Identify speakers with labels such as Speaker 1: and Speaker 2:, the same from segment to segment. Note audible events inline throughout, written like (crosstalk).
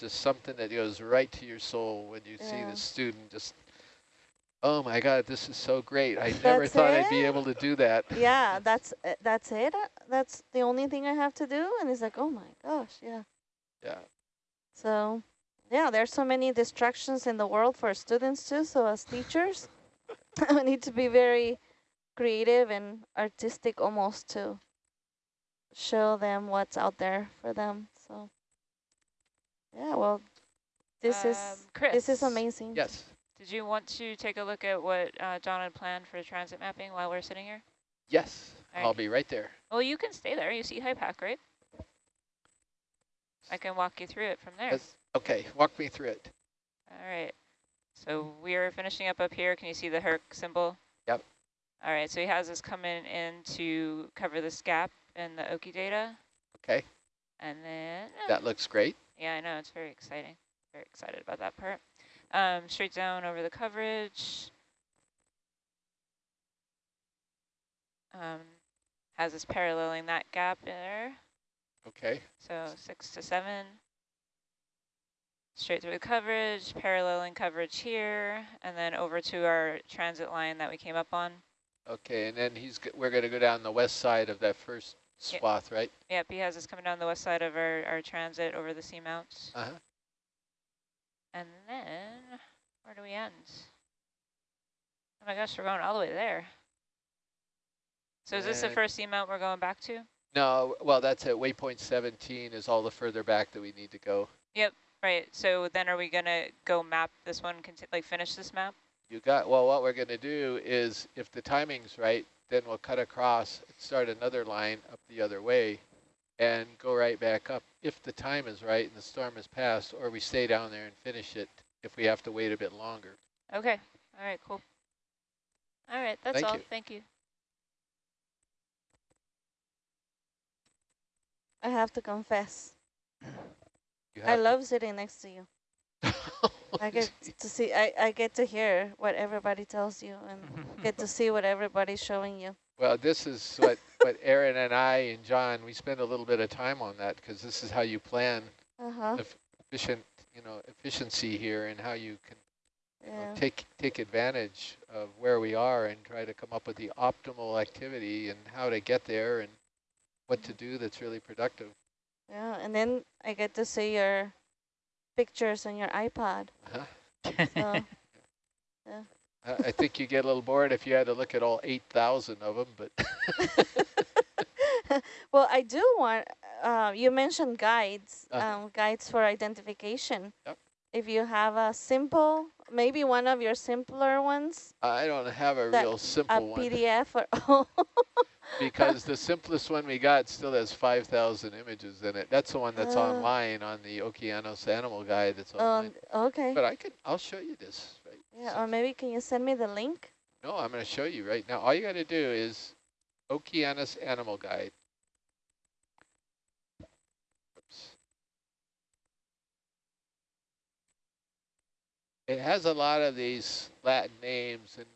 Speaker 1: just something that goes right to your soul when you see the student just, oh my God, this is so great. I (laughs) never thought I'd be able to do that.
Speaker 2: yeah, that's uh, that's it. Uh, That's the only thing I have to do. And he's like, oh my gosh, yeah.
Speaker 1: Yeah.
Speaker 2: So, yeah, there's so many distractions in the world for students too. So as teachers, (laughs) we need to be very creative and artistic almost to show them what's out there for them. So, yeah, well, this is
Speaker 3: Um, Chris,
Speaker 2: this is amazing.
Speaker 1: Yes.
Speaker 3: Did you want to take a look at what uh, John had planned for transit mapping while we're sitting here?
Speaker 1: Yes.
Speaker 3: All
Speaker 1: I'll be right there.
Speaker 3: Well, you can stay there. You see Hypack, right? I can walk you through it from there.
Speaker 1: Yes. Okay, walk me through it.
Speaker 3: All right. So we are finishing up up here. Can you see the Herc symbol?
Speaker 1: Yep.
Speaker 3: All right. So he has us coming in to cover this gap in the Oki data.
Speaker 1: Okay,
Speaker 3: And then, uh,
Speaker 1: that looks great.
Speaker 3: yeah, I know, it's very exciting. Very excited about that part. Um, straight down over the coverage. Um, has us paralleling that gap there.
Speaker 1: Okay,
Speaker 3: So six to seven. Straight through the coverage, paralleling coverage here, and then over to our transit line that we came up on.
Speaker 1: okay, and then he's g- we're going to go down the west side of that first
Speaker 3: Yeah.
Speaker 1: swath, right?
Speaker 3: Yep, he has us coming down the west side of our, our transit over the seamounts.
Speaker 1: Uh huh.
Speaker 3: And then, where do we end? Oh my gosh, we're going all the way there. So is this the first seamount we're going back to?
Speaker 1: No, well, that's at waypoint 17 is all the further back that we need to go.
Speaker 3: Yep, right, so then are we gonna go map this one, like finish this map?
Speaker 1: You got, well, what we're going to do is if the timing's right, then we'll cut across and start another line up the other way and go right back up if the time is right and the storm has passed, or we stay down there and finish it if we have to wait a bit longer.
Speaker 3: Okay, all right, cool. All right, that's
Speaker 1: Thank
Speaker 3: all,
Speaker 1: you.
Speaker 3: thank you.
Speaker 2: I have to confess,
Speaker 1: You
Speaker 2: I
Speaker 1: have to-
Speaker 2: love sitting next to you. (laughs) I (laughs) get to see, I, I get to hear what everybody tells you and get to see what everybody's showing you.
Speaker 1: Well, this is what, what Aaron and I and John, we spend a little bit of time on that because this is how you plan
Speaker 2: Uh-huh,
Speaker 1: efficient, you know, efficiency here and how you can you know,
Speaker 2: yeah.
Speaker 1: take take advantage of where we are and try to come up with the optimal activity and how to get there and what to do that's really productive.
Speaker 2: Yeah, and then I get to see your pictures on your iPod.
Speaker 1: Uh-huh.
Speaker 2: So, (laughs)
Speaker 1: I, I think you get a little bored if you had to look at all 8,000 of them, but (laughs)
Speaker 2: well, I do want, uh, you mentioned guides,
Speaker 1: Uh-huh.
Speaker 2: um, guides for identification.
Speaker 1: Yep.
Speaker 2: If you have a simple, maybe one of your simpler ones,
Speaker 1: I don't have a
Speaker 2: That-
Speaker 1: real
Speaker 2: a
Speaker 1: simple one
Speaker 2: PDF or, (laughs)
Speaker 1: because the simplest one we got still has 5,000 images in it. That's the one that's
Speaker 2: Uh.
Speaker 1: online on the Okeanos Animal Guide that's
Speaker 2: um,
Speaker 1: online.
Speaker 2: okay.
Speaker 1: But I can, I'll show you this. Right.
Speaker 2: Yeah, or maybe can you send me the link?
Speaker 1: No, I'm going to show you right now. All you got to do is Okeanos Animal Guide. It has a lot of these Latin names, and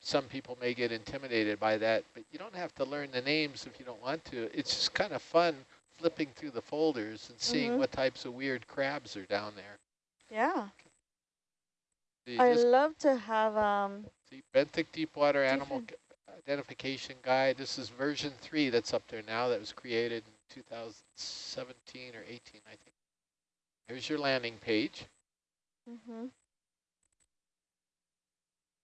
Speaker 1: some people may get intimidated by that, but you don't have to learn the names if you don't want to. It's just kind of fun flipping through the folders and seeing
Speaker 2: Mhm.
Speaker 1: what types of weird crabs are down there.
Speaker 2: Yeah. I love to have, um,
Speaker 1: See, Benthic Deepwater Animal Identification Guide. This is version three that's up there now that was created in 2017 or 18, I think. Here's your landing page.
Speaker 2: mhm.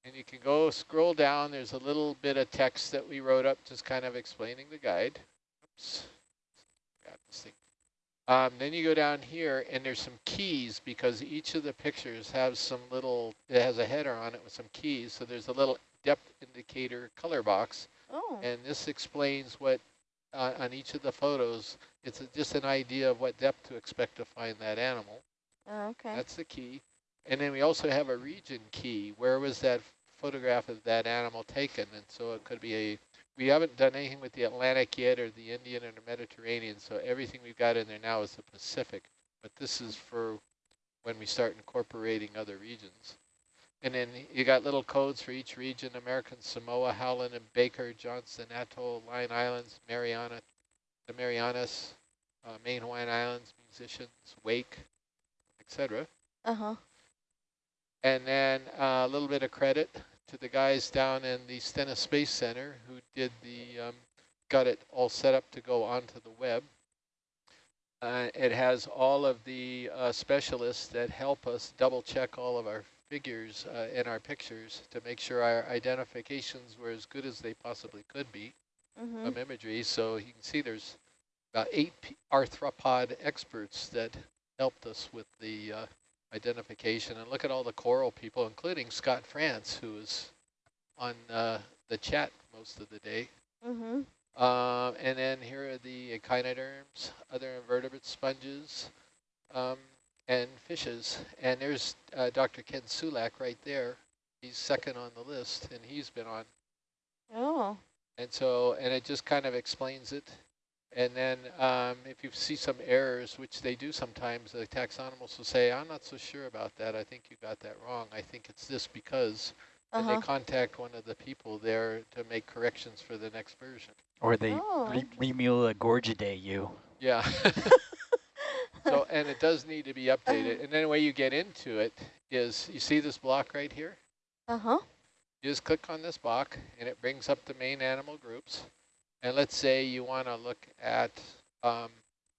Speaker 1: And you can go scroll down. There's a little bit of text that we wrote up just kind of explaining the guide. Oops. Got this thing. Um, then you go down here and there's some keys because each of the pictures have some little, it has a header on it with some keys. So there's a little depth indicator color box.
Speaker 2: oh,
Speaker 1: And this explains what, uh, on each of the photos, it's a, just an idea of what depth to expect to find that animal.
Speaker 2: oh, okay.
Speaker 1: That's the key. And then we also have a region key. Where was that photograph of that animal taken? And so it could be a, we haven't done anything with the Atlantic yet or the Indian or the Mediterranean. So everything we've got in there now is the Pacific. But this is for when we start incorporating other regions. And then you got little codes for each region, American Samoa, Howland and Baker, Johnston Atoll, Line Islands, Mariana, the Marianas, uh, main Hawaiian Islands, musicians, Wake, etc.
Speaker 2: Uh-huh.
Speaker 1: And then uh, a little bit of credit to the guys down in the Stennis Space Center who did the, um, got it all set up to go onto the web. Uh, it has all of the uh, specialists that help us double check all of our figures uh, in our pictures to make sure our identifications were as good as they possibly could be
Speaker 2: Mm -hmm.
Speaker 1: from imagery. So you can see there's about eight arthropod experts that helped us with the uh, identification. And look at all the coral people, including Scott France, who was on uh, the chat most of the day.
Speaker 2: Mm -hmm.
Speaker 1: Um, and then here are the echinoderms, other invertebrate sponges, um, and fishes. And there's uh, Dr. Ken Sulak right there. He's second on the list, and he's been on.
Speaker 2: Oh.
Speaker 1: And so, and it just kind of explains it. And then um, if you see some errors, which they do sometimes, the taxonomists will say, I'm not so sure about that. I think you got that wrong. I think it's this because
Speaker 2: Uh
Speaker 1: and
Speaker 2: -huh.
Speaker 1: they contact one of the people there to make corrections for the next version.
Speaker 4: Or they
Speaker 2: Oh,
Speaker 4: re Remula Gorgidae you.
Speaker 1: Yeah. (laughs) so, and it does need to be updated. And then the way you get into it is, you see this block right here?
Speaker 2: Uh-huh.
Speaker 1: You just click on this block and it brings up the main animal groups. And let's say you want to look at um,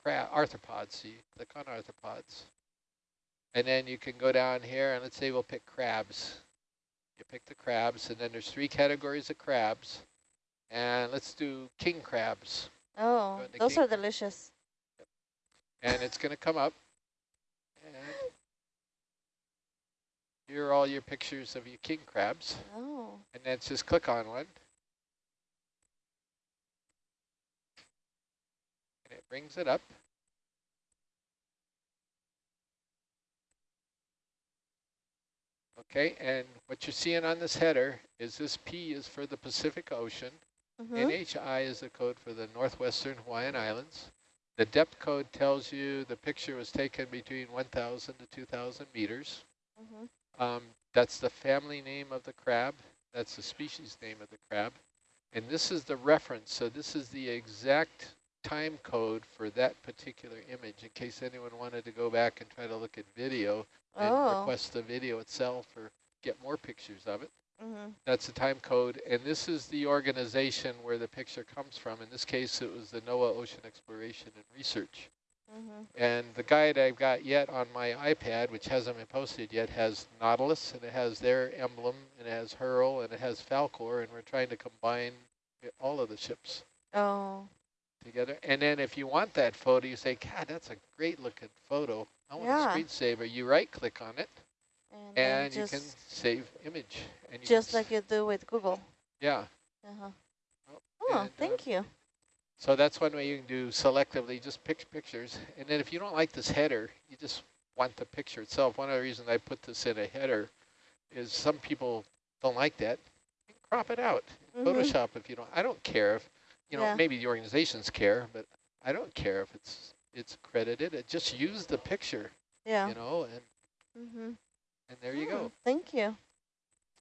Speaker 1: arthropods. So you click on arthropods. And then you can go down here and let's say we'll pick crabs. You pick the crabs and then there's three categories of crabs. And let's do king crabs.
Speaker 2: Oh, those are delicious. Yep.
Speaker 1: And it's going to come up. And here are all your pictures of your king crabs.
Speaker 2: Oh.
Speaker 1: And then just click on one. And it brings it up. Okay, and what you're seeing on this header is this P is for the Pacific Ocean.
Speaker 2: Mm -hmm.
Speaker 1: NHI is the code for the northwestern Hawaiian Islands. The depth code tells you the picture was taken between 1,000 to 2,000 meters.
Speaker 2: Mm -hmm.
Speaker 1: Um, that's the family name of the crab. That's the species name of the crab. And this is the reference. So this is the exact time code for that particular image in case anyone wanted to go back and try to look at video and
Speaker 2: Oh.
Speaker 1: request the video itself or get more pictures of it.
Speaker 2: Mm -hmm.
Speaker 1: That's the time code. And this is the organization where the picture comes from. In this case, it was the NOAA Ocean Exploration and Research.
Speaker 2: Mm -hmm.
Speaker 1: And the guide I've got yet on my iPad, which hasn't been posted yet, has Nautilus, and it has their emblem, and it has HURL, and it has Falkor, and we're trying to combine all of the ships
Speaker 2: Oh.
Speaker 1: Together. And then if you want that photo, you say, God, that's a great looking photo. I want
Speaker 2: Yeah.
Speaker 1: a screensaver. You right-click on it,
Speaker 2: And,
Speaker 1: and you can save image. And you
Speaker 2: just like you do with Google.
Speaker 1: Yeah.
Speaker 2: Uh-huh.
Speaker 1: Oh,
Speaker 2: Oh,
Speaker 1: and,
Speaker 2: thank
Speaker 1: uh,
Speaker 2: you.
Speaker 1: So that's one way you can do selectively, just pick pictures. And then if you don't like this header, you just want the picture itself. One of the reasons I put this in a header is some people don't like that. Crop it out.
Speaker 2: Mhm.
Speaker 1: Photoshop if you don't. I don't care if, you know,
Speaker 2: Yeah.
Speaker 1: maybe the organizations care, but I don't care if it's it's credited. It just use the picture,
Speaker 2: Yeah.
Speaker 1: you know, and
Speaker 2: Mm-hmm.
Speaker 1: and there you go.
Speaker 2: Thank you.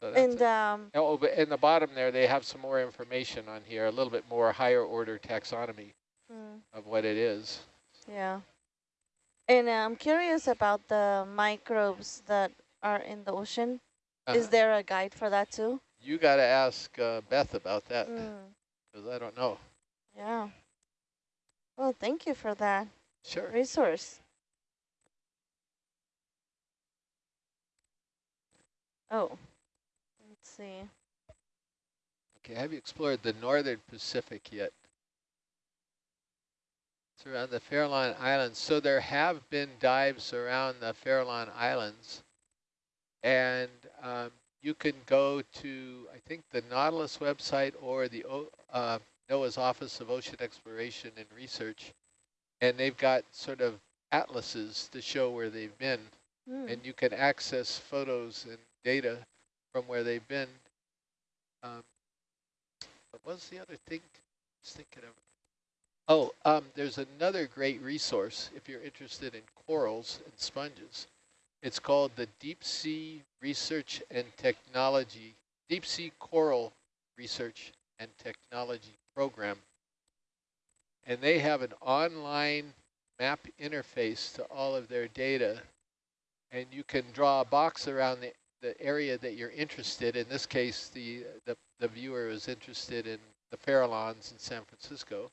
Speaker 1: So
Speaker 2: And um,
Speaker 1: Oh, but in the bottom there, they have some more information on here, a little bit more higher order taxonomy
Speaker 2: mm,
Speaker 1: of what it is.
Speaker 2: yeah. And I'm curious about the microbes that are in the ocean. Is
Speaker 1: Uh-huh.
Speaker 2: there a guide for that too?
Speaker 1: You got to ask uh, Beth about that
Speaker 2: Mm,
Speaker 1: because I don't know.
Speaker 2: yeah. Well, thank you for that
Speaker 1: Sure.
Speaker 2: resource. Oh, let's see.
Speaker 1: Okay, have you explored the northern Pacific yet? It's around the Farallon Islands. So there have been dives around the Farallon Islands. And um, you can go to, I think, the Nautilus website or the O- uh, NOAA's Office of Ocean Exploration and Research. And they've got sort of atlases to show where they've been.
Speaker 2: Hmm.
Speaker 1: and you can access photos and data from where they've been. Um, what was the other thing? I was thinking of. Oh, um, there's another great resource if you're interested in corals and sponges. It's called the Deep Sea Research and Technology, Deep Sea Coral Research and Technology Program. And they have an online map interface to all of their data and you can draw a box around the, the area that you're interested. In this case, the, the, the viewer is interested in the Farallons in San Francisco.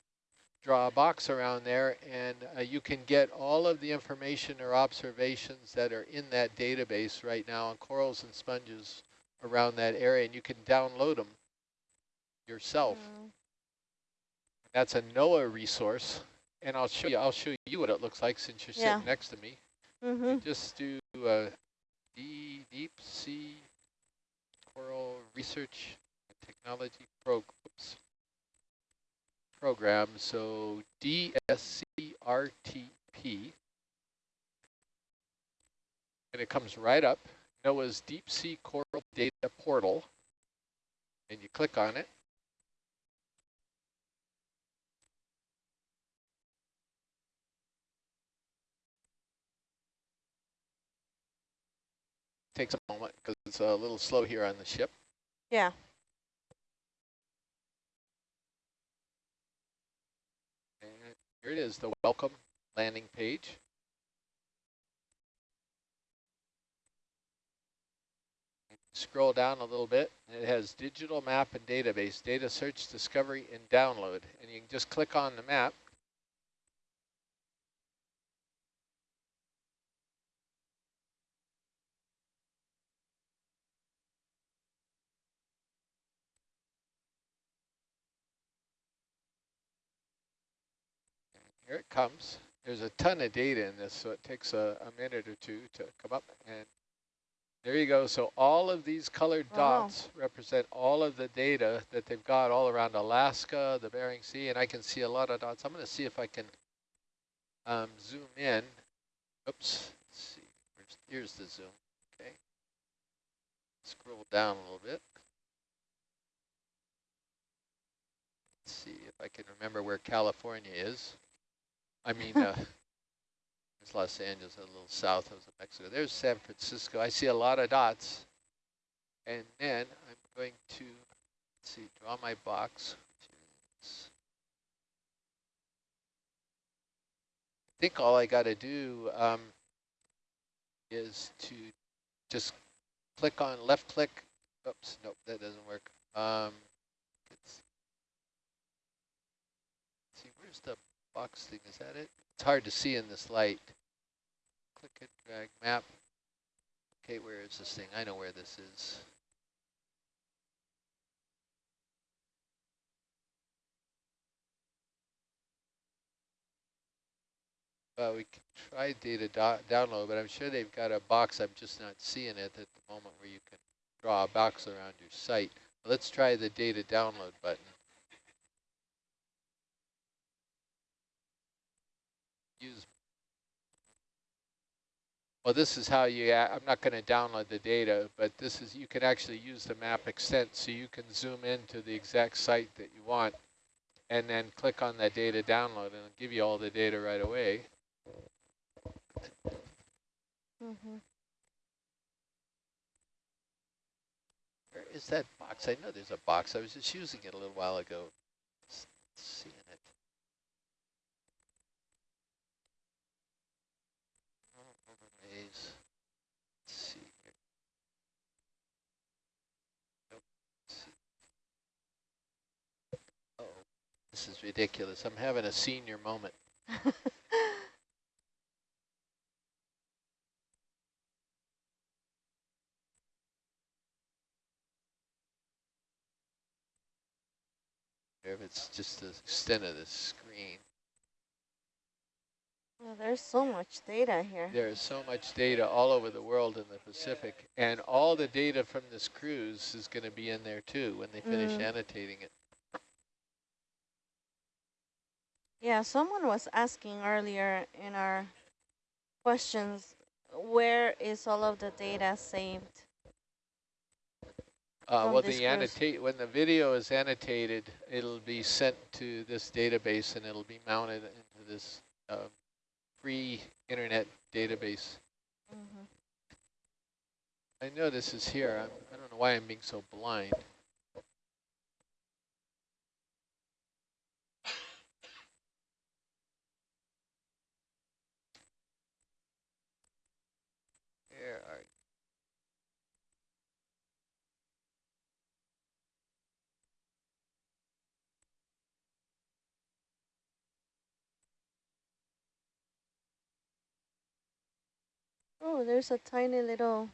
Speaker 1: Draw a box around there and uh, you can get all of the information or observations that are in that database right now on corals and sponges around that area and you can download them yourself.
Speaker 2: Mm.
Speaker 1: That's a NOAA resource and I'll show you I'll show you what it looks like since you're
Speaker 2: Yeah.
Speaker 1: sitting next to me.
Speaker 2: Mm-hmm.
Speaker 1: Just do uh, D deep sea coral research technology pro oops, program. So DSCRTP, and it comes right up. NOAA's Deep Sea Coral Data Portal, and you click on it. Takes a moment because it's a little slow here on the ship.
Speaker 2: Yeah.
Speaker 1: And here it is, the welcome landing page. Scroll down a little bit, it has digital map and database, data search, discovery, and download. And you can just click on the map. Here it comes. There's a ton of data in this, so it takes a, a minute or two to come up. And there you go. So all of these colored
Speaker 2: Wow.
Speaker 1: dots represent all of the data that they've got all around Alaska, the Bering Sea, and I can see a lot of dots. I'm going to see if I can um, zoom in. Oops. Let's see. Here's, here's the zoom. Okay. Scroll down a little bit. Let's see if I can remember where California is. I mean, uh, there's Los Angeles, a little south of Mexico. There's San Francisco. I see a lot of dots. And then I'm going to, let's see, draw my box. I think all I got to do um, is to just click on left click. Oops, nope, that doesn't work. Um, let's see, where's the box thing, is that it? It's hard to see in this light. Click it, drag map. Okay, where is this thing? I know where this is. Well, we can try data do download, but I'm sure they've got a box. I'm just not seeing it at the moment where you can draw a box around your site. Let's try the data download button. Use well this is how you I'm not going to download the data but this is you can actually use the map extent so you can zoom into the exact site that you want and then click on that data download and it'll give you all the data right away.
Speaker 2: Mm-hmm.
Speaker 1: where is that box? I know there's a box. I was just using it a little while ago S- seeing it overlays. Let's see here. Nope. Let's see. Uh oh, this is ridiculous. I'm having a senior moment. (laughs) If it's just the extent of the screen.
Speaker 2: Well, there's so much data here.
Speaker 1: There is so much data all over the world in the Pacific, and all the data from this cruise is going to be in there too when they finish
Speaker 2: Mm.
Speaker 1: annotating it.
Speaker 2: Yeah, someone was asking earlier in our questions, where is all of the data saved?
Speaker 1: Uh, well, the annotate when the video is annotated, it'll be sent to this database and it'll be mounted into this uh, free internet database.
Speaker 2: Mm-hmm.
Speaker 1: I know this is here. I'm, I don't know why I'm being so blind.
Speaker 2: There's a tiny little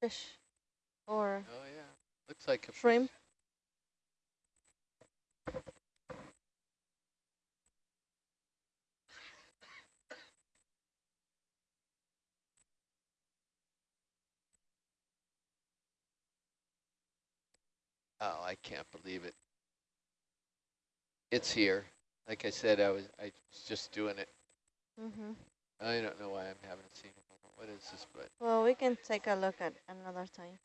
Speaker 2: fish or
Speaker 1: Oh, yeah. Looks like a fish.
Speaker 2: shrimp.
Speaker 1: Oh, I can't believe it. It's here. Like I said, I was I was just doing it.
Speaker 2: Mm-hmm.
Speaker 1: I don't know why I'm having a scene. What is this? But
Speaker 2: Well, we can take a look at another time.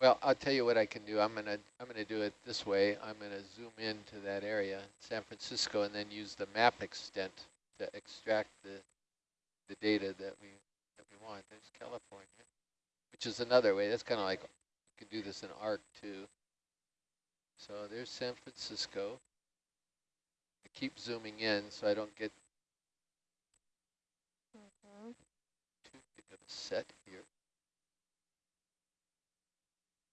Speaker 1: well, I'll tell you what I can do. I'm gonna I'm gonna do it this way. I'm gonna zoom into that area, San Francisco, and then use the map extent to extract the the data that we that we want. There's California, which is another way. That's kind of like you can do this in ARC too. So there's San Francisco. I keep zooming in so I don't get
Speaker 2: Mm-hmm.
Speaker 1: too big of a set here.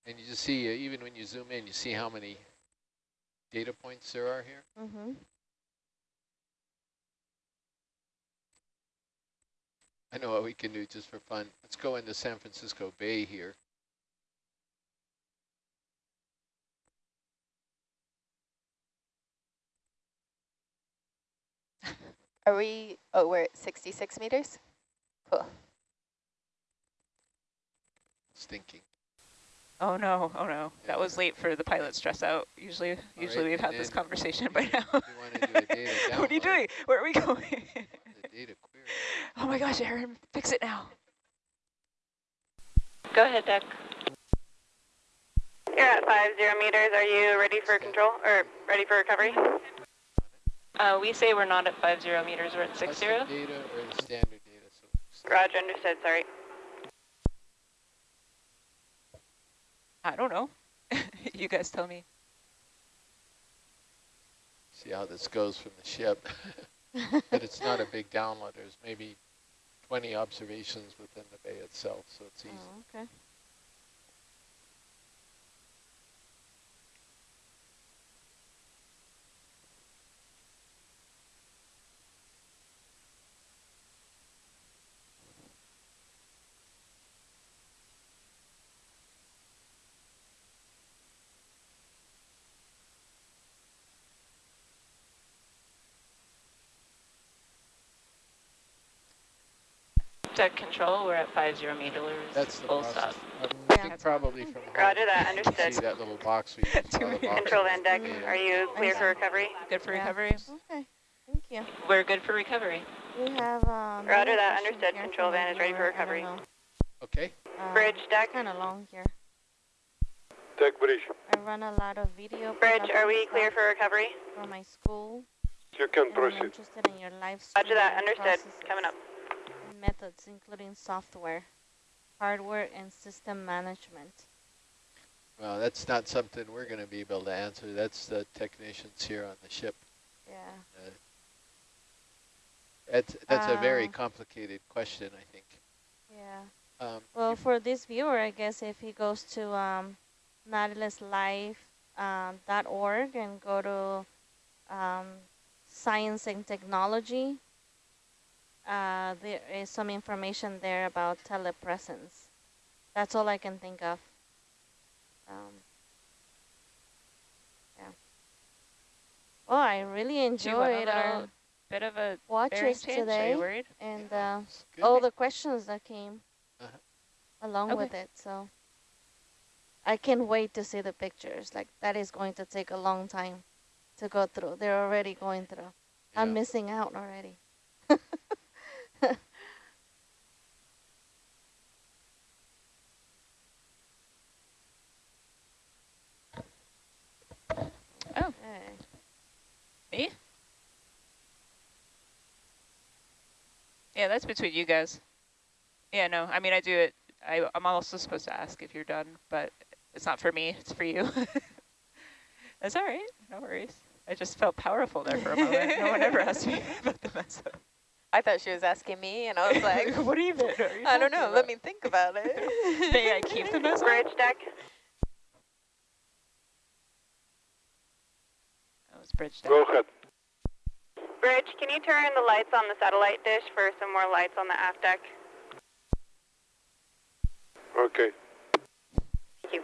Speaker 1: And you just see, uh, even when you zoom in, you see how many data points there are here.
Speaker 2: Mm-hmm.
Speaker 1: I know what we can do just for fun. Let's go into San Francisco Bay here. (laughs)
Speaker 5: Are we, oh, we're at 66 meters? Cool.
Speaker 1: Stinking.
Speaker 3: Oh no, oh no. That was late for the pilot stress out. Usually, usually
Speaker 1: right,
Speaker 3: we've had this conversation by now.
Speaker 1: We want to do a data (laughs)
Speaker 3: what are you doing? Where are we going?
Speaker 1: Data query.
Speaker 3: oh my gosh, Aaron, fix it now.
Speaker 5: Go ahead, Doug.
Speaker 6: You're at five zero meters. Are you ready for control or ready for recovery?
Speaker 5: Uh, we say we're not at 50 meters, we're at
Speaker 1: Custom
Speaker 5: 60.
Speaker 1: data or the standard data. So
Speaker 6: Roger, understood. Sorry.
Speaker 3: I don't know. (laughs) you guys tell me.
Speaker 1: see how this goes from the ship. (laughs) but it's not a big download. There's maybe 20 observations within the bay itself, so it's oh, easy.
Speaker 2: Oh, okay.
Speaker 5: Doug control, we're at 50 meters.
Speaker 1: That's the
Speaker 5: full
Speaker 1: process.
Speaker 5: stop.
Speaker 1: I
Speaker 2: Yeah.
Speaker 1: think probably from home,
Speaker 6: Roger that, understood.
Speaker 1: See that little box we use a lot of
Speaker 3: Two
Speaker 6: Control
Speaker 1: boxes
Speaker 6: van deck. Are you clear for recovery?
Speaker 3: Good for
Speaker 2: Yeah.
Speaker 3: recovery?
Speaker 2: Okay. Thank you.
Speaker 5: We're good for recovery.
Speaker 2: We have um.
Speaker 6: Roger that, understood. Control van is ready for recovery.
Speaker 1: Okay.
Speaker 6: Bridge deck.
Speaker 2: Kind of long here.
Speaker 7: Deck bridge.
Speaker 2: I run a lot of video.
Speaker 6: Bridge, are we clear for recovery?
Speaker 2: for my school?
Speaker 7: You can
Speaker 2: and I'm
Speaker 7: proceed.
Speaker 2: interested in your live
Speaker 6: Roger that,
Speaker 2: streaming
Speaker 6: understood. Coming up.
Speaker 2: And Methods, including software, hardware, and system management.
Speaker 1: Well, that's not something we're going to be able to answer. That's the technicians here on the ship.
Speaker 2: Yeah.
Speaker 1: Uh, that's that's a very
Speaker 2: Uh,
Speaker 1: complicated question, I think.
Speaker 2: Yeah.
Speaker 1: Um,
Speaker 2: Well, for this viewer, I guess if he goes to um, nautiluslive.org um, .org and go to um, science and technology, uh, there is some information there about telepresence. That's all I can think of. Um, yeah. Oh, I really
Speaker 3: Do a
Speaker 2: enjoyed our
Speaker 3: little bit of a bearing
Speaker 2: watches today
Speaker 3: worried?
Speaker 2: and uh,
Speaker 1: it's
Speaker 2: all the questions that came
Speaker 1: Uh-huh.
Speaker 2: along with it. So I can't wait to see the pictures. Like that is going to take a long time to go through. They're already going through. I'm missing out already.
Speaker 3: Oh. Me? Yeah, that's between you guys. Yeah, no, I mean, I do it. I, I'm also supposed to ask if you're done, but it's not for me, it's for you. (laughs) that's all right, no worries. I just felt powerful there for a moment. no one ever asked me (laughs) about the mess up.
Speaker 5: I thought she was asking me, and I was like, (laughs)
Speaker 3: what even are you
Speaker 5: I don't
Speaker 3: talking
Speaker 5: know, let me think about it. (laughs)
Speaker 3: May I keep the mess up?
Speaker 6: Bridge deck.
Speaker 3: That was bridge deck.
Speaker 7: Go ahead.
Speaker 6: Bridge, can you turn the lights on the satellite dish for some more lights on the aft deck?
Speaker 7: Okay.
Speaker 6: Thank you.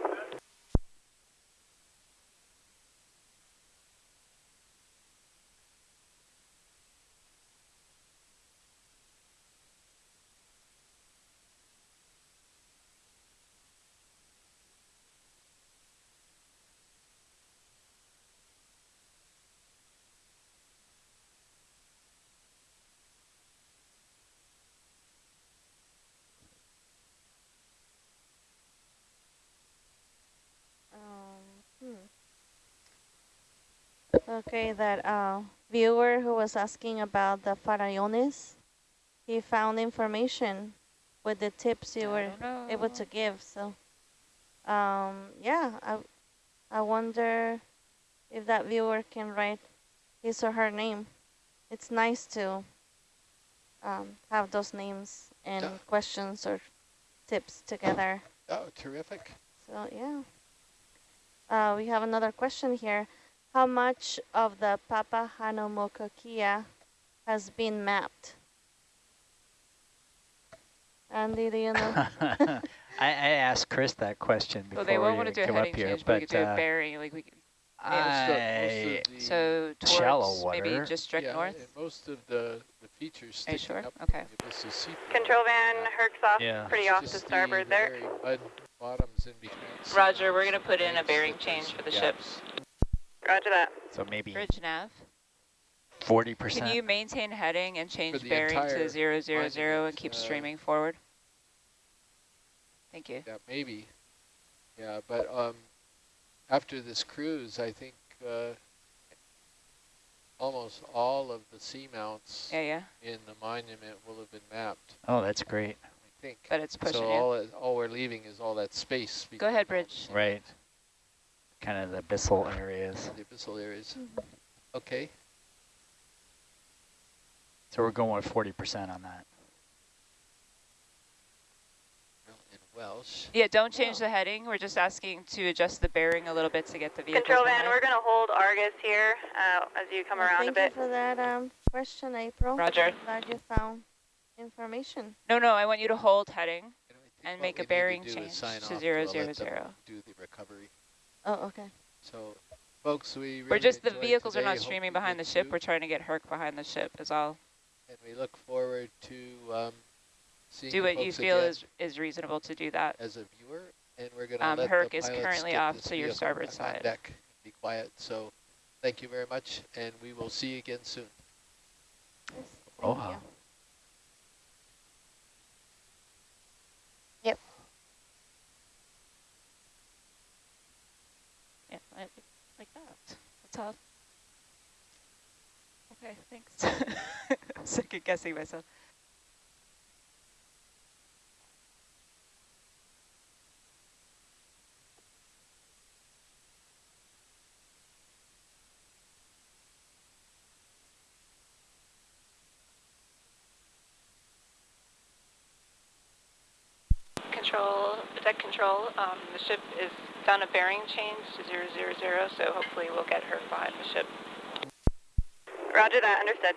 Speaker 2: Um, hmm. Okay, that uh, viewer who was asking about the Farallons, he found information with the tips you
Speaker 3: I
Speaker 2: were
Speaker 3: know.
Speaker 2: able to give. So, um, yeah, I, I wonder if that viewer can write his or her name. It's nice to um, have those names and
Speaker 1: Yeah.
Speaker 2: questions or tips together.
Speaker 1: Oh, terrific.
Speaker 2: So yeah. Uh, we have another question here. How much of the Papahānaumokuākea has been mapped? Andy, do you know? (laughs)
Speaker 4: I, I asked Chris that question before
Speaker 3: Well, they won't
Speaker 4: we
Speaker 3: want to do a heading
Speaker 4: up here,
Speaker 3: change, but we could do
Speaker 4: uh,
Speaker 3: a bearing. Like we, could-
Speaker 1: Most of- most
Speaker 4: I,
Speaker 3: so
Speaker 4: Shallow
Speaker 3: towards maybe
Speaker 4: water.
Speaker 3: just direct
Speaker 1: yeah,
Speaker 3: north.
Speaker 1: most of the, the features
Speaker 3: Are you
Speaker 1: sticking
Speaker 3: sure?
Speaker 1: up
Speaker 3: Okay.
Speaker 1: from the abyssal seafloor
Speaker 6: Control van,
Speaker 1: are
Speaker 6: Herc's off,
Speaker 4: Yeah.
Speaker 6: pretty
Speaker 1: It's
Speaker 6: off to
Speaker 1: the-
Speaker 6: starboard
Speaker 1: the
Speaker 6: there.
Speaker 1: bottoms in between
Speaker 3: Roger, we're gonna put in a bearing change for the
Speaker 1: some
Speaker 3: ship.
Speaker 1: Gaps.
Speaker 6: Roger that.
Speaker 4: so maybe
Speaker 3: Bridge nav.
Speaker 4: 40%.
Speaker 3: Can you maintain heading and change bearing to zero zero zero and keep
Speaker 1: uh,
Speaker 3: streaming forward? Thank you.
Speaker 1: Yeah, maybe. Yeah, but um, after this cruise, I think uh, almost all of the seamounts
Speaker 3: Yeah, yeah.
Speaker 1: in the monument will have been mapped.
Speaker 4: oh, that's great.
Speaker 1: I think.
Speaker 3: But it's pushing
Speaker 1: so all it- all we're leaving is all that space.
Speaker 3: Go ahead,
Speaker 1: between all the
Speaker 3: Bridge.
Speaker 4: Right. Kind of the abyssal areas.
Speaker 1: The abyssal areas. Okay.
Speaker 4: So we're going with 40% on that.
Speaker 1: In Welsh.
Speaker 3: Yeah, don't change
Speaker 2: Oh.
Speaker 3: the heading. We're just asking to adjust the bearing a little bit to get the vehicle.
Speaker 6: Control van, we're gonna hold Argus here uh, as you come
Speaker 2: Well,
Speaker 6: around a bit.
Speaker 2: thank
Speaker 6: bit.
Speaker 2: you for that um, question, April.
Speaker 3: Roger.
Speaker 2: Glad you found information.
Speaker 3: No, no, I want you to hold heading.
Speaker 1: You know, I think
Speaker 3: And make a
Speaker 1: we need to
Speaker 3: bearing change
Speaker 1: sign
Speaker 3: to
Speaker 1: off
Speaker 3: zero,
Speaker 1: let
Speaker 3: zero, zero.
Speaker 1: Do the recovery.
Speaker 2: Oh, okay.
Speaker 1: So, folks, we
Speaker 3: We're just, the
Speaker 1: enjoyed
Speaker 3: vehicles are not
Speaker 1: Hope
Speaker 3: streaming
Speaker 1: you
Speaker 3: behind the ship.
Speaker 1: too.
Speaker 3: We're trying to get Herc behind the ship is all.
Speaker 1: And we look forward to um, seeing
Speaker 3: Do what you feel is, is reasonable to do that.
Speaker 1: as a viewer. And we're going to
Speaker 3: Um,
Speaker 1: let
Speaker 3: Herc
Speaker 1: the
Speaker 3: is
Speaker 1: pilots
Speaker 3: currently
Speaker 1: get
Speaker 3: off
Speaker 1: this
Speaker 3: to your starboard
Speaker 1: on
Speaker 3: side.
Speaker 1: deck be quiet. So, thank you very much, and we will see you again soon.
Speaker 2: Yes, thank
Speaker 4: Aloha.
Speaker 2: you.
Speaker 3: Yeah, like, like all. Okay, thanks. (laughs) Second guessing myself.
Speaker 8: Control, deck control, um, the ship is done a bearing change to zero zero zero, so hopefully we'll get her behind the ship.
Speaker 6: Roger that, understood.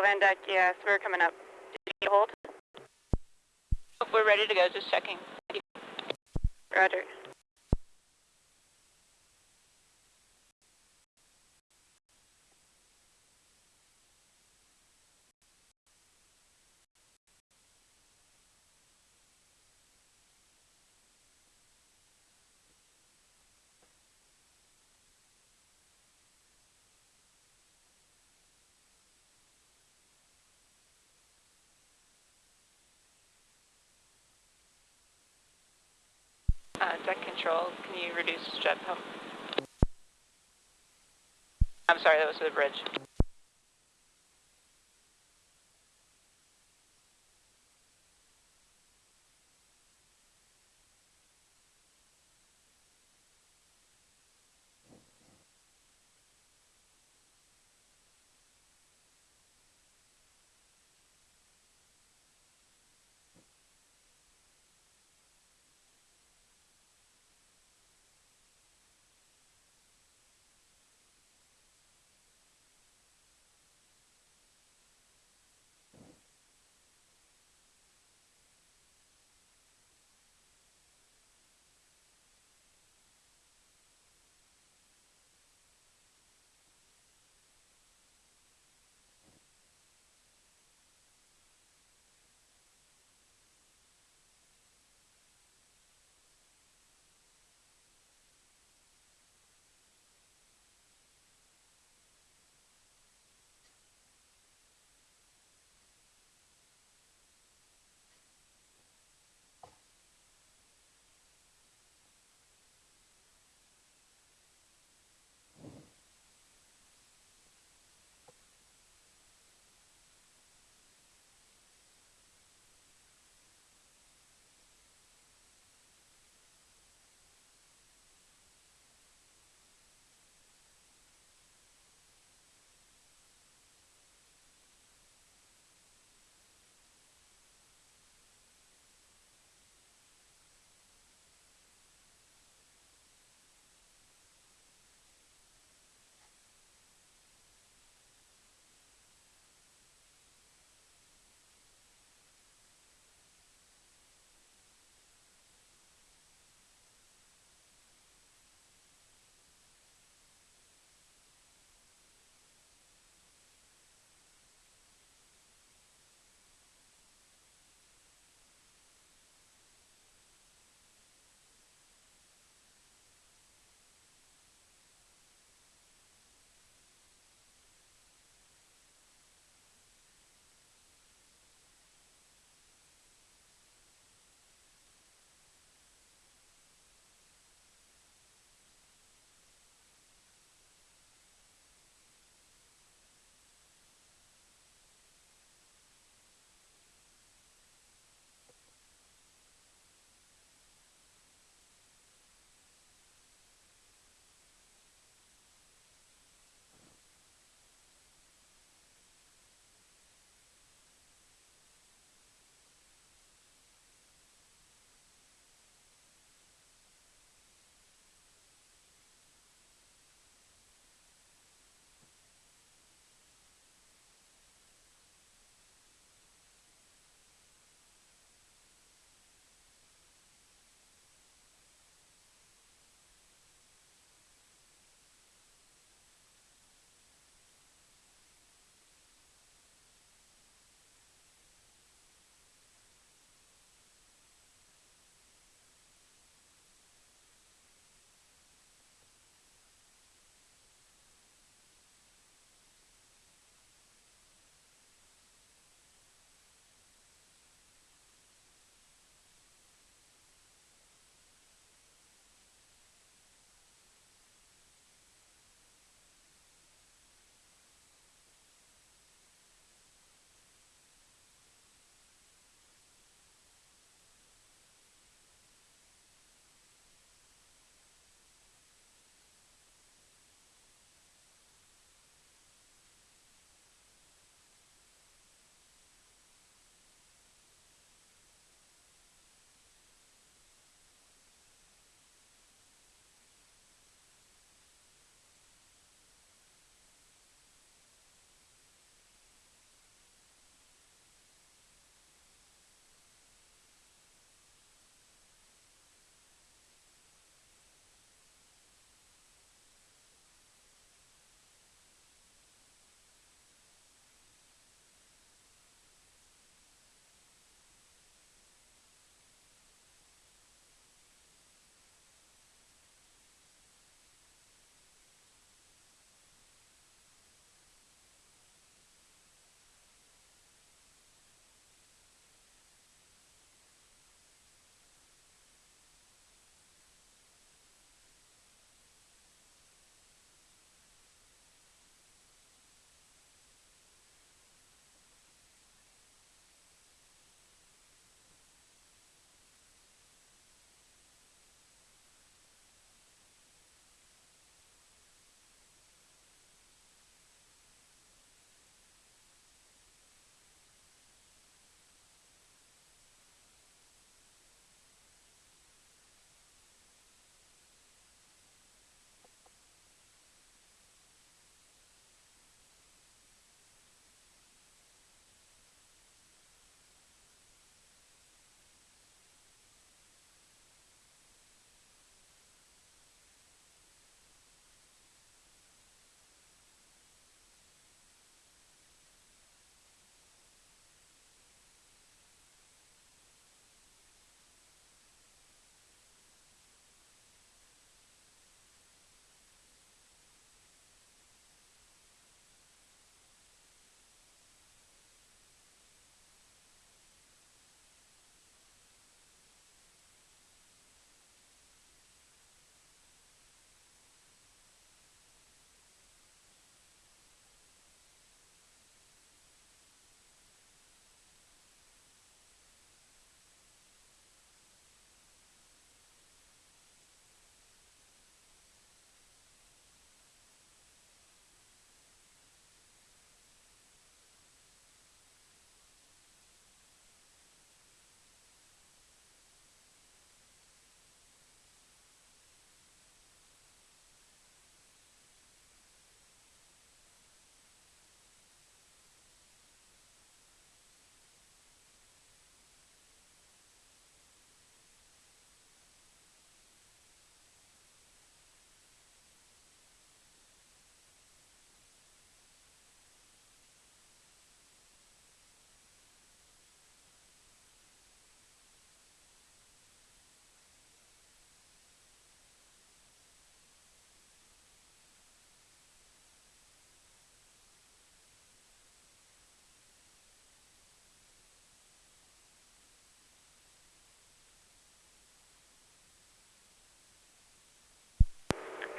Speaker 6: Control Van Deck, yes, we're coming up. Did you hold?
Speaker 3: We're ready to go, just checking.
Speaker 6: Roger.
Speaker 3: Uh, deck control, can you reduce jet pump? I'm sorry, that was the bridge.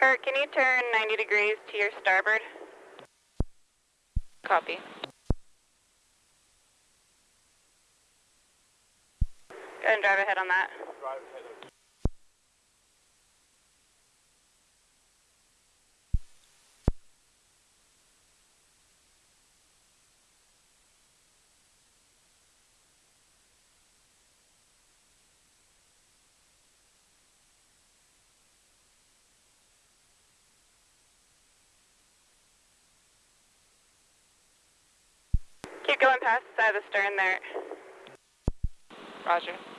Speaker 6: Kurt, can you turn 90 degrees to your starboard?
Speaker 8: Copy.
Speaker 6: Go ahead and drive ahead on that. Keep going past of the stern there.
Speaker 8: Roger.